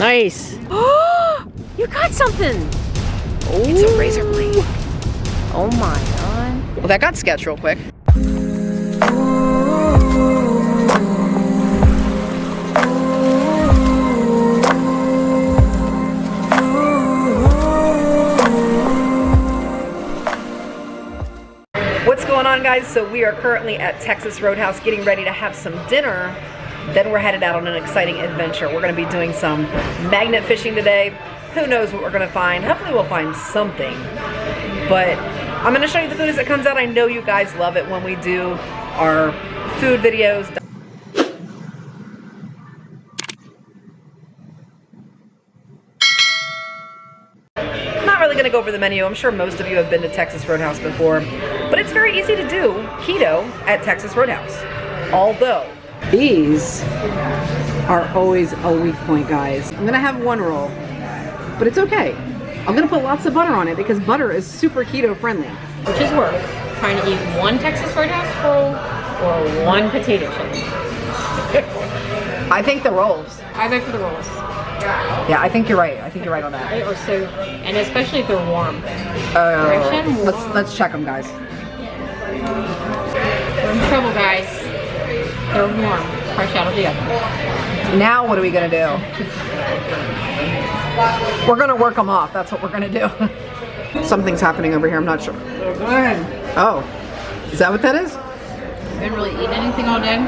Nice. Oh, you got something. It's a razor blade. Oh my god. Well, that got sketched real quick. What's going on guys? So we are currently at Texas Roadhouse getting ready to have some dinner. Then we're headed out on an exciting adventure. We're gonna be doing some magnet fishing today. Who knows what we're gonna find? Hopefully we'll find something. But I'm gonna show you the food as it comes out. I know you guys love it when we do our food videos. Really gonna go over the menu. I'm sure most of you have been to Texas Roadhouse before, but it's very easy to do keto at Texas Roadhouse. Although, these are always a weak point, guys. I'm gonna have one roll, but it's okay. I'm gonna put lots of butter on it because butter is super keto friendly. Which is worth trying to eat one Texas Roadhouse roll or one potato chip. I think the rolls. I vote for the rolls. Yeah, I think you're right. I think you're right on that. They are so, and especially if they're warm. Uh, let's warm. let's check them, guys. We're in trouble, guys. They're warm, fresh out of the oven. Now what are we gonna do? We're gonna work them off. That's what we're gonna do. Something's happening over here. I'm not sure. Oh, oh. is that what that is? Been really eating anything all day.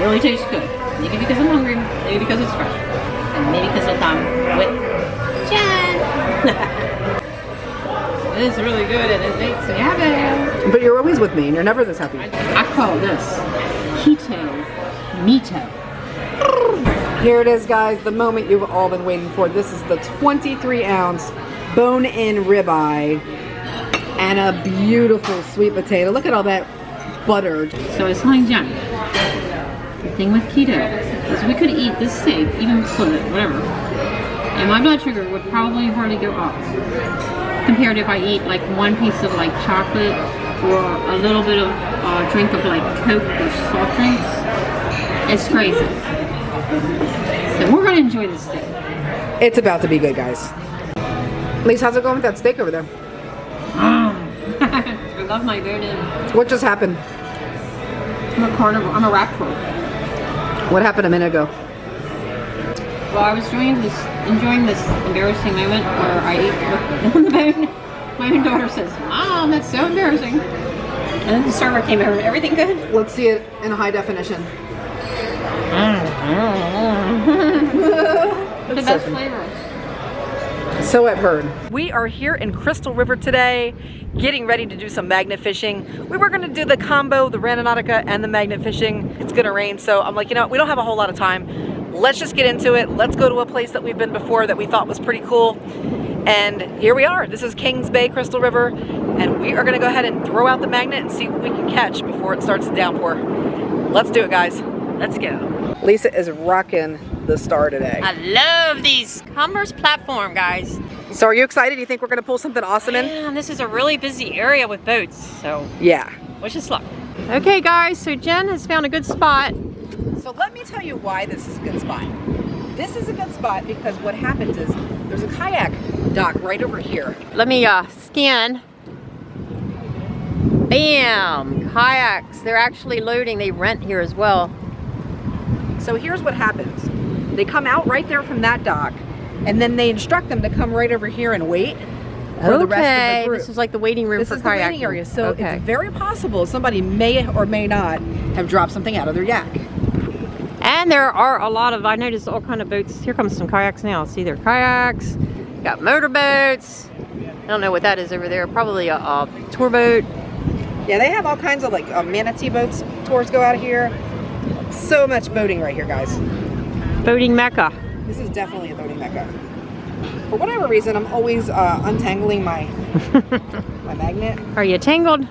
Really tastes good. Maybe because I'm hungry, maybe because it's fresh, and maybe because I'm with Jen. it is really good and it makes me happy. But you're always with me, and you're never this happy. I call this keto mito. Here it is, guys. The moment you've all been waiting for. This is the 23 ounce bone-in ribeye and a beautiful sweet potato. Look at all that buttered. So it's telling Jen, the thing with keto is we could eat this steak, even split it, whatever, and my blood sugar would probably hardly go up compared if I eat like one piece of like chocolate or a little bit of uh, drink of like Coke or soft drinks. It's crazy. So we're gonna enjoy this steak. It's about to be good, guys. Lise, how's it going with that steak over there? I love my bone-in. What just happened? I'm a carnivore. I'm a raptor. What happened a minute ago? Well, I was enjoying this, enjoying this embarrassing moment where I ate on the bone. My own daughter says, Mom, that's so embarrassing. And then the server came over. Everything good? Let's see it in high definition. the best flavor. So I've heard. We are here in Crystal River today, getting ready to do some magnet fishing. We were gonna do the combo, the Randonautica and the magnet fishing. It's gonna rain, so I'm like, you know, we don't have a whole lot of time. Let's just get into it. Let's go to a place that we've been before that we thought was pretty cool. And here we are. This is Kings Bay, Crystal River, and we are gonna go ahead and throw out the magnet and see what we can catch before it starts to downpour. Let's do it, guys. Let's go. Lisa is rocking the star today. I love these Converse platform, guys. So are you excited? You think we're gonna pull something awesome in? Man, this is a really busy area with boats, so Yeah. wish us luck. Okay, guys, so Jen has found a good spot. So let me tell you why this is a good spot. This is a good spot because what happens is there's a kayak dock right over here. Let me uh, scan. Bam! Kayaks. They're actually loading. They rent here as well. So here's what happens. They come out right there from that dock and then they instruct them to come right over here and wait for the rest of the group. This is like the waiting room This for is the kayaking. waiting area, so okay. it's very possible somebody may or may not have dropped something out of their yak. And there are a lot of, I noticed all kind of boats. Here comes some kayaks now. See, there are kayaks, got motorboats. I don't know what that is over there. Probably a, a tour boat. Yeah, they have all kinds of like uh, manatee boats. Tours go out of here. So much boating right here, guys. Boating mecca. This is definitely a boating mecca. For whatever reason, I'm always uh, untangling my my magnet. Are you tangled?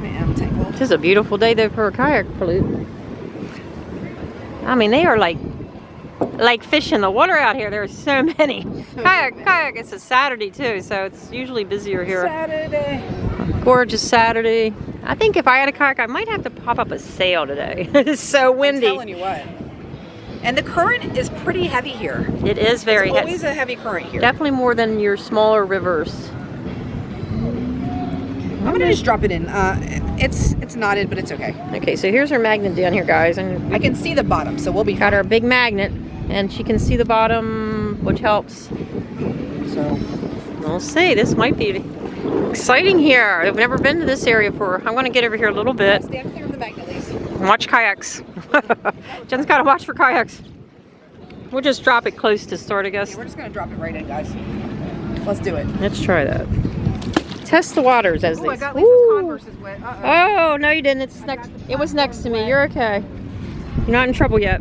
I am tangled. This is a beautiful day though for a kayak float. I mean, they are like like fish in the water out here. There are so many. kayak, kayak. It's a Saturday too, so it's usually busier here. Saturday. Gorgeous Saturday. I think if I had a kayak, I might have to pop up a sail today. it's so I'm windy. telling you what. And the current is pretty heavy here. It is very heavy. always a heavy current here. Definitely more than your smaller rivers. I'm gonna just drop it in. Uh, it's it's knotted, but it's okay. Okay, so here's our magnet down here, guys, and I can see the bottom, so we'll be got our big magnet, and she can see the bottom, which helps. So We'll see. This might be exciting here. I've never been to this area before. I'm going to get over here a little bit stand clear of the magnet, watch kayaks. Jen's got to watch for kayaks. We'll just drop it close to start, I guess. We're just gonna drop it right in, guys. Let's do it. Let's try that. Test the waters as Oh, they. I Ooh. Converse is wet. Uh-oh. Oh no, you didn't. It's next. It was next to me. You're okay. You're not in trouble yet.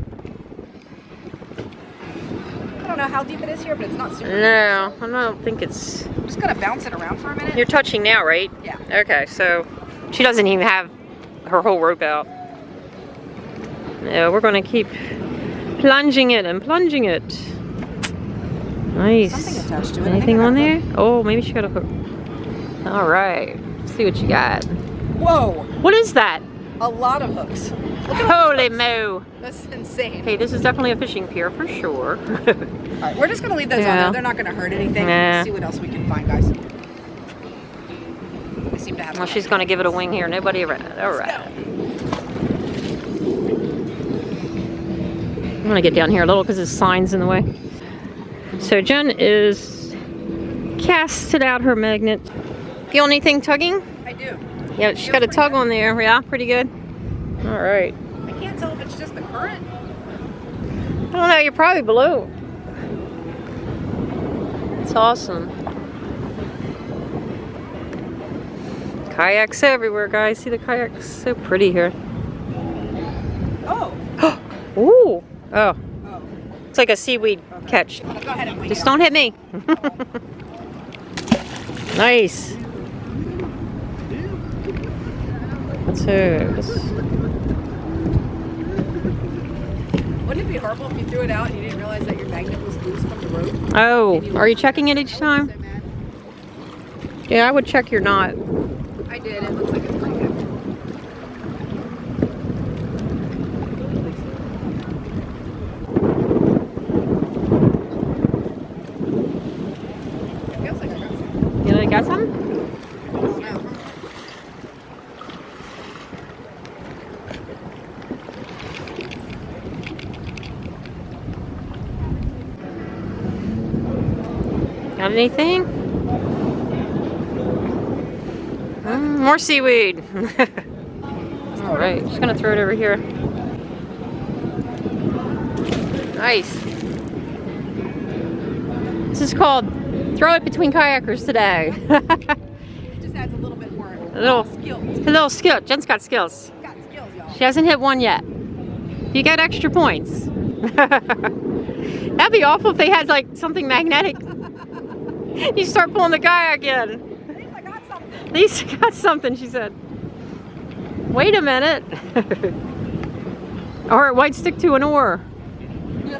I don't know how deep it is here, but it's not super. deep. No, I don't think it's. I'm just gonna bounce it around for a minute. You're touching now, right? Yeah. Okay, so she doesn't even have her whole rope out. No, we're gonna keep plunging it and plunging it. Nice. Something attached to it. Anything on there? Oh, maybe she got a hook. All right. See what you got. Whoa, What is that? a lot of hooks. Holy moo! That's insane. Okay, this is definitely a fishing pier for sure. All right, we're just gonna leave those on Yeah. there. They're not gonna hurt anything. Nah. See what else we can find, guys. We seem to have. well, she's gonna give it a wing here. Nobody around. All I'm gonna get down here a little because there's signs in the way. So Jen is casted out her magnet. Feel anything tugging? I do. Yeah, she's got a tug on there. Yeah, pretty good. All right. I can't tell if it's just the current. I don't know. You're probably below. It's awesome. Kayaks everywhere, guys. See the kayaks? So pretty here. Oh. Ooh. Oh, Oh. it's like a seaweed catch. Go ahead and Just don't hit me. nice. This, Wouldn't it be horrible if you threw it out and you didn't realize that your magnet was loose from the rope? oh, are you checking it each time? So. Yeah, I would check your knot. I did. It looks like it's pretty good. Feels like I got some. You know, you got some? I don't know. Got anything? Mm, more seaweed. All right, just gonna throw it over here. Nice. This is called throw it between kayakers today. It just adds a little bit more A little- skill. A little skill. Jen's got skills. Got skills. She hasn't hit one yet. You get extra points. That'd be awful if they had like something magnetic. You start pulling the guy again. At least I got something. At least I got something, she said. Wait a minute. or it might stick to an oar. You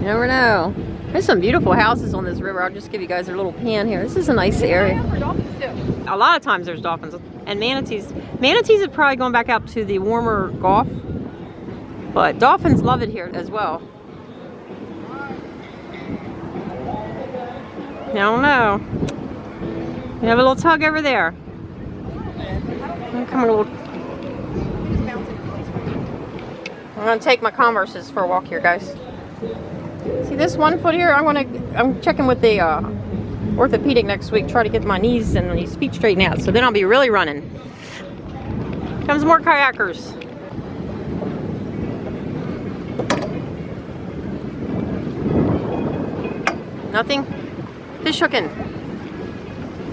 never know. There's some beautiful houses on this river. I'll just give you guys a little pan here. This is a nice area. For dolphins too. A lot of times there's dolphins and manatees. Manatees have probably gone back out to the warmer Gulf, but dolphins love it here as well. I don't know. You have a little tug over there. Come a little. I'm gonna take my Converses for a walk here, guys. See this one foot here? I'm gonna. I'm checking with the uh, orthopedic next week. Try to get my knees and these feet straightened out. So then I'll be really running. Comes more kayakers. Nothing. Fish hooking.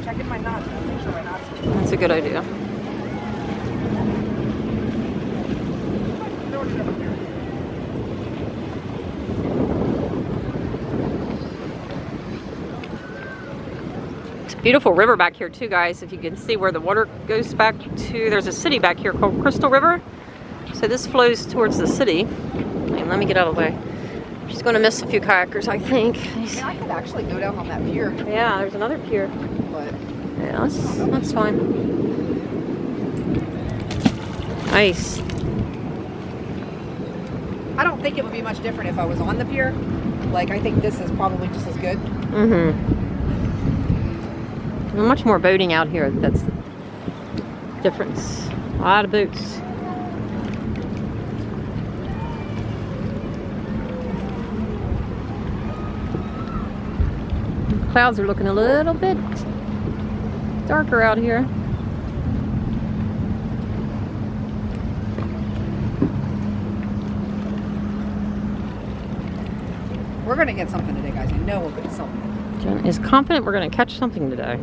Checking my knots. Make sure my knots. That's a good idea. It's a beautiful river back here too, guys. If you can see where the water goes back to, there's a city back here called Crystal River. So this flows towards the city. Let me get out of the way. She's going to miss a few kayakers, I think. I mean, I could actually go down on that pier, Yeah, there's another pier. but Yeah, that's, that's fine. Nice. I don't think it would be much different if I was on the pier. Like, I think this is probably just as good. Mm-hmm. Much more boating out here. That's the difference. A lot of boats. Clouds are looking a little bit darker out here. We're gonna get something today, guys. I know we'll get something. Jen is confident we're going to catch something today.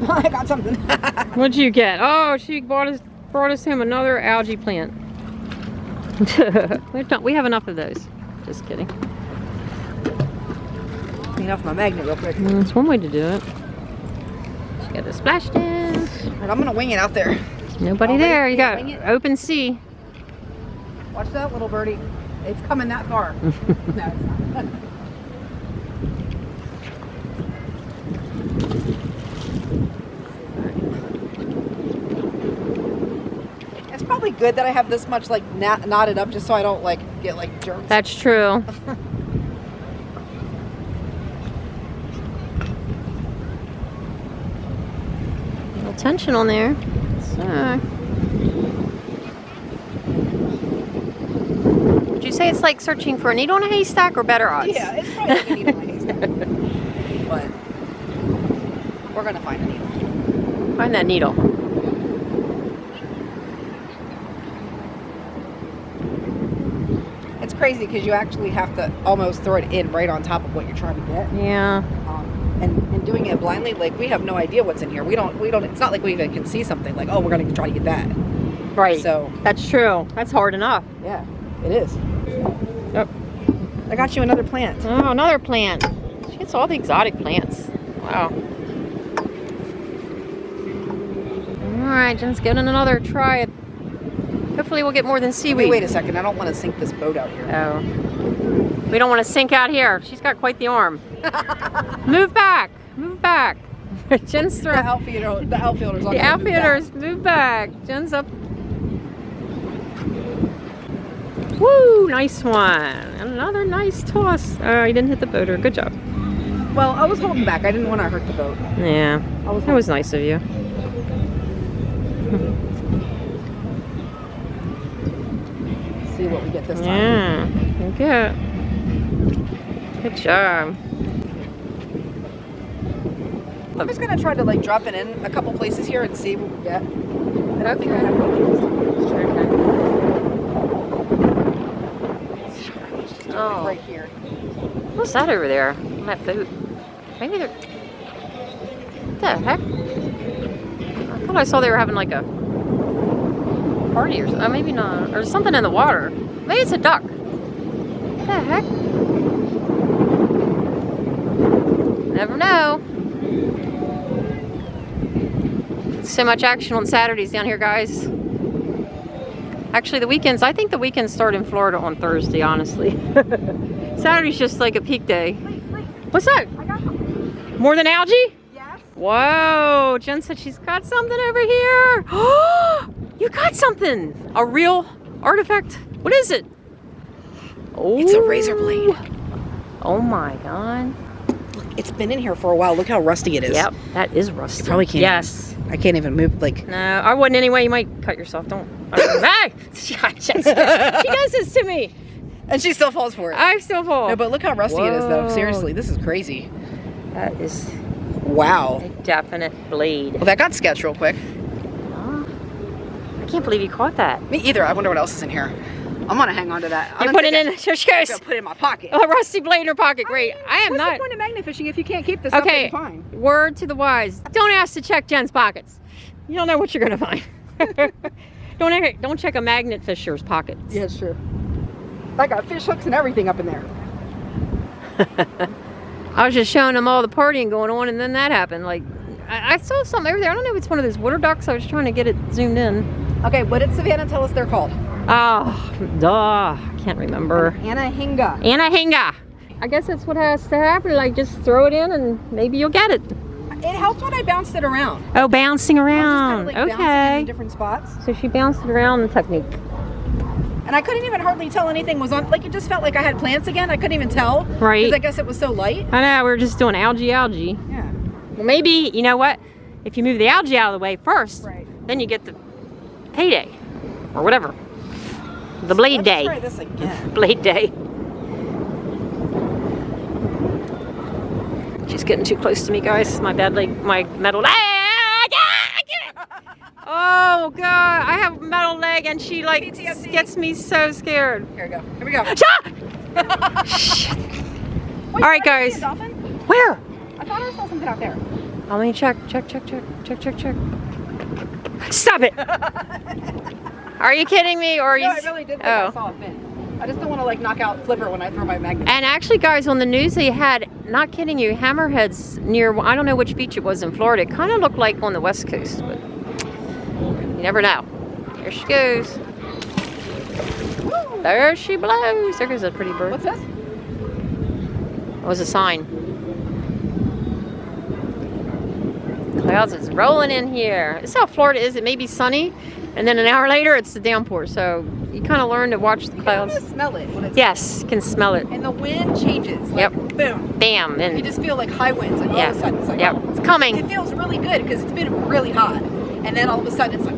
I got something. What'd you get? Oh, she brought us brought us home another algae plant. We've we have enough of those. Just kidding. Clean off my magnet real quick. Mm, That's one way to do it. She got the splash dance. I'm gonna wing it out there. Nobody Already there. You got open sea. Watch that little birdie. It's coming that far. no, it's not. It's probably good that I have this much like knot, knotted up just so I don't like get like germs. That's true. little tension on there. So. Would you say it's like searching for a needle in a haystack or better odds? yeah, it's probably like a needle in a haystack. But we're gonna find a needle. Find that needle. It's crazy because you actually have to almost throw it in right on top of what you're trying to get. Yeah. Um, and, and doing it blindly, like we have no idea what's in here. We don't, we don't. It's not like we even can see something like, oh, we're gonna try to get that. Right. So That's true. That's hard enough. yeah, it is. Yep. I got you another plant. Oh, another plant. She gets all the exotic plants. Wow. All right, Jen's giving it another try. Hopefully we'll get more than seaweed. wait a second. I don't want to sink this boat out here. Oh. We don't want to sink out here. She's got quite the arm. Move back. Move back. Jen's The throwing. outfielder, the outfielders. on The the move outfielders, move back. Jen's up. Woo, nice one. Another nice toss. Oh, you didn't hit the boater. Good job. Well, I was holding back. I didn't want to hurt the boat. Yeah, I was. that was nice of you. See what we get this time. Yeah, good. Good job. I'm just gonna try to like drop it in a couple places here and see what we get. I don't think I have Okay. Oh. right here. What's that over there on that boat? Maybe they're. What the heck? I thought I saw they were having like a party or something. Uh, maybe not. Or something in the water. Maybe it's a duck. What the heck? Never know. So much action on Saturdays down here, guys. Actually, the weekends, I think the weekends start in Florida on Thursday, honestly. Saturday's just like a peak day. Wait, wait. What's that? I got something. More than algae? Yes. Whoa, Jen said she's got something over here. you got something. A real artifact. What is it? Oh, It's a razor blade. Oh, oh my god. It's been in here for a while. Look how rusty it is. Yep, that is rusty. You probably can't. Yes. I can't even move. Like. No, I wouldn't anyway. You might cut yourself. Don't. hey! She, she does this to me. And she still falls for it. I still fall. no, but look how rusty it is, though. Seriously, this is crazy. that is Wow. a definite blade. Well, that got sketched real quick. I can't believe you caught that. Me either. I wonder what else is in here. I'm gonna hang on to that. I'm You put it in. Here she goes. Put it in my pocket. A rusty blade in her pocket. Great. I am What's not. the point of magnet fishing if you can't keep this Okay. stuff that you find? Word to the wise. Don't ask to check Jen's pockets. You don't know what you're gonna find. don't don't check a magnet fisher's pockets. Yeah, sure. I got fish hooks and everything up in there. I was just showing them all the partying going on, and then that happened. Like I, I saw something over there. I don't know if it's one of those water ducks. I was trying to get it zoomed in. Okay, what did Savannah tell us they're called? Oh, duh. I can't remember. Anahinga. Anahinga. I guess that's what has to happen. Like just throw it in and maybe you'll get it. It helped when I bounced it around. Oh, bouncing around. kind of like okay. in different spots. So she bounced it around the technique. And I couldn't even hardly tell anything was on. Like it just felt like I had plants again. I couldn't even tell. Right. Because I guess it was so light. I know, we were just doing algae, algae. Yeah. Well, maybe, you know what? If you move the algae out of the way first, Right. then you get the payday or whatever. The blade day. try this again. Blade day. She's getting too close to me, guys. My bad leg, my metal leg. Ah. Oh God, I have a metal leg and she like PTSD. gets me so scared. Here we go. Here we go. Shit. All right, did I see guys. Where? I thought I saw something out there. Let me check, check, check, check, check, check, check. Stop it! Are you kidding me? Or are you? No, I really did think oh. I saw a fin. I just don't want to like knock out Flipper when I throw my magnet. And actually, guys, on the news they had, not kidding you, hammerheads near, I don't know which beach it was in Florida. It kind of looked like on the west coast, but you never know. There she goes. There she blows. There goes a pretty bird. What's this? It was a sign. Clouds is rolling in here. This is how Florida is. It may be sunny, and then an hour later it's the downpour. So you kind of learn to watch the You clouds. can smell it when it's Yes, can smell it. and the wind changes. Like, Yep. Boom. Bam. And you just feel like high winds. Like all yeah, of a sudden it's like yep, oh. it's coming. It feels really good because it's been really hot, and then all of a sudden it's like.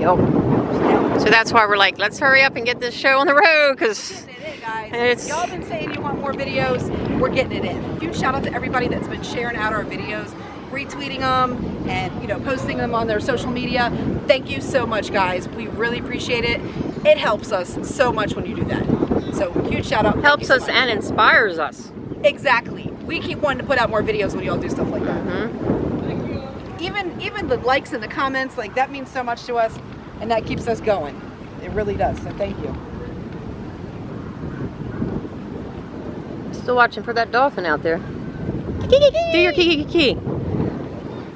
Yep. So that's why we're like, let's hurry up and get this show on the road, because it. It's- Y'all been saying you want more videos. We're getting it in. Huge shout out to everybody that's been sharing out our videos, retweeting them, and you know posting them on their social media. Thank you so much, guys. We really appreciate it. It helps us so much when you do that. So huge shout out. Helps so us much. and inspires us. exactly. We keep wanting to put out more videos when y'all do stuff like that. hmm Even even the likes and the comments, like that means so much to us, and that keeps us going. It really does. So thank you. Still watching for that dolphin out there. Do your kiki kiki.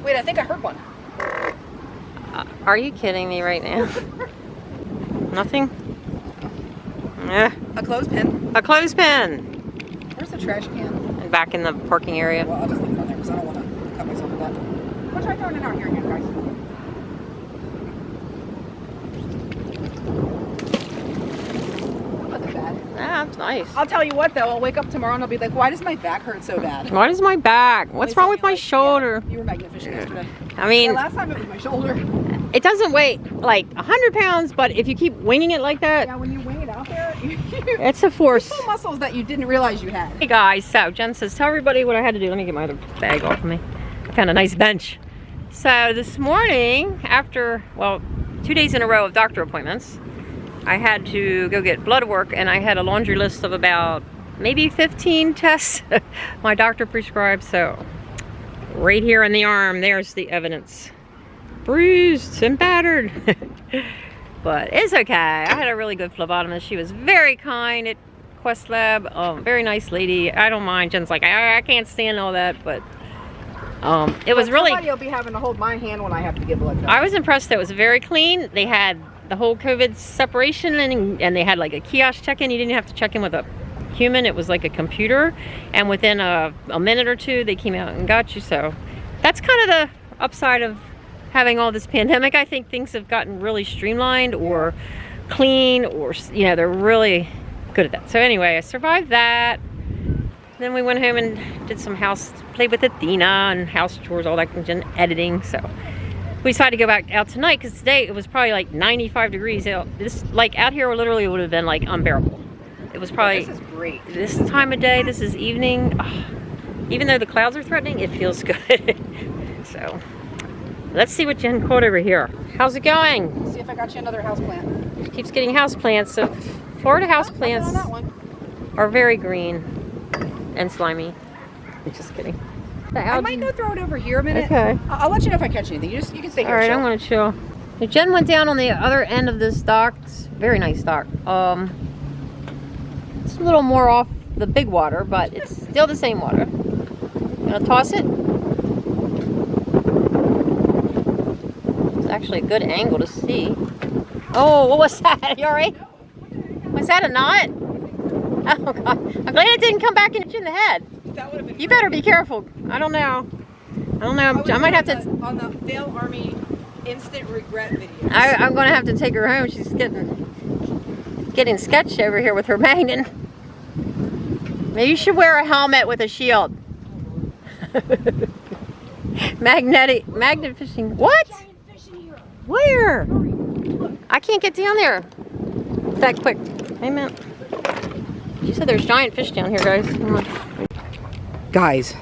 Wait, I think I heard one. Uh, Are you kidding me right now? Nothing? Yeah. A clothespin. A clothespin. Where's the trash can? And back in the parking area. Well, I'll just leave it on there because I don't want to cut myself with that. We'll try throwing it out here again, guys. Wasn't bad. That's nice. I'll tell you what though, I'll wake up tomorrow and I'll be like, why does my back hurt so bad? What is my back? What's wrong with my like, shoulder? Yeah, you were magnificent yesterday. I Yeah, mean, last time it was my shoulder. it doesn't weigh like 100 pounds, but if you keep winging it like that, Yeah, when you wing it out there, you it's a force. muscles that you didn't realize you had. Hey guys, so Jen says, tell everybody what I had to do. Let me get my other bag off of me. Found a nice bench. So this morning, after, well, two days in a row of doctor appointments, I had to go get blood work and I had a laundry list of about maybe 15 tests my doctor prescribed. So right here in the arm, there's the evidence. Bruised and battered. but it's okay. I had a really good phlebotomist. She was very kind at Quest Lab. Um, very nice lady. I don't mind. Jen's like, I, I can't stand all that, but um, it was really. Somebody will be having to hold my hand when I have to give blood. I was impressed that it was very clean. They had the whole COVID separation and, and they had like a kiosk check-in. You didn't have to check in with a human. It was like a computer. And within a, a minute or two, they came out and got you. So that's kind of the upside of having all this pandemic. I think things have gotten really streamlined or clean or, you know, they're really good at that. So anyway, I survived that. Then we went home and did some house, played with Athena and house chores, all that and editing. So we decided to go back out tonight because today it was probably like 95 degrees out. This like out here literally would have been like unbearable. It was probably This is great. this time of day. This is evening. ah, even though the clouds are threatening, it feels good. so let's see what Jen caught over here. How's it going? See if I got you another house plant. She keeps getting house plants. So Florida house plants on are very green and slimy. Just kidding. I might go throw it over here a minute. Okay. I- I'll let you know if I catch anything. You just you can stay here. All right. I'm gonna chill. Jen went down on the other end of this dock. It's very nice dock. Um, it's a little more off the big water, but it's still the same water. Gonna toss it. It's actually a good angle to see. Oh, what was that? You all right? Was that a knot? Oh god. I'm glad it didn't come back and hit you in the head. That would have been You better be careful. I don't know. I don't know. I might have to. on the Fail Army instant regret video. I, I'm gonna have to take her home. She's getting getting sketched over here with her magnet. Maybe you should wear a helmet with a shield. Magnetic magnet fishing. What? Where? I can't get down there that quick. Hey man. You said there's giant fish down here, guys. Come on. Guys,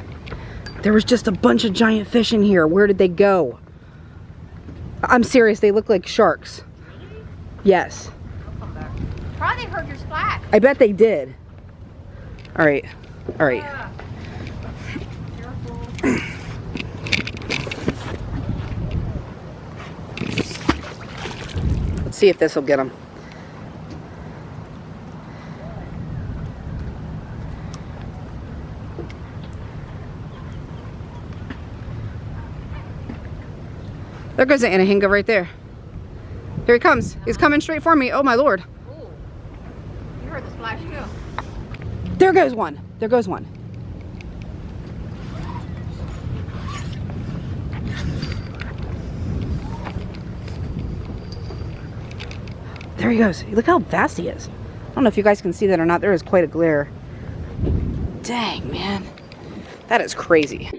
there was just a bunch of giant fish in here. Where did they go? I'm serious, they look like sharks. Yes, Probably heard your splash. I bet they did. All right, all right. Let's see if this will get them. There goes the Anahinga right there. Here he comes. He's coming straight for me. Oh my lord. Ooh. You heard the splash too. There goes one. There goes one. There he goes. Look how fast he is. I don't know if you guys can see that or not. There is quite a glare. Dang, man. That is crazy.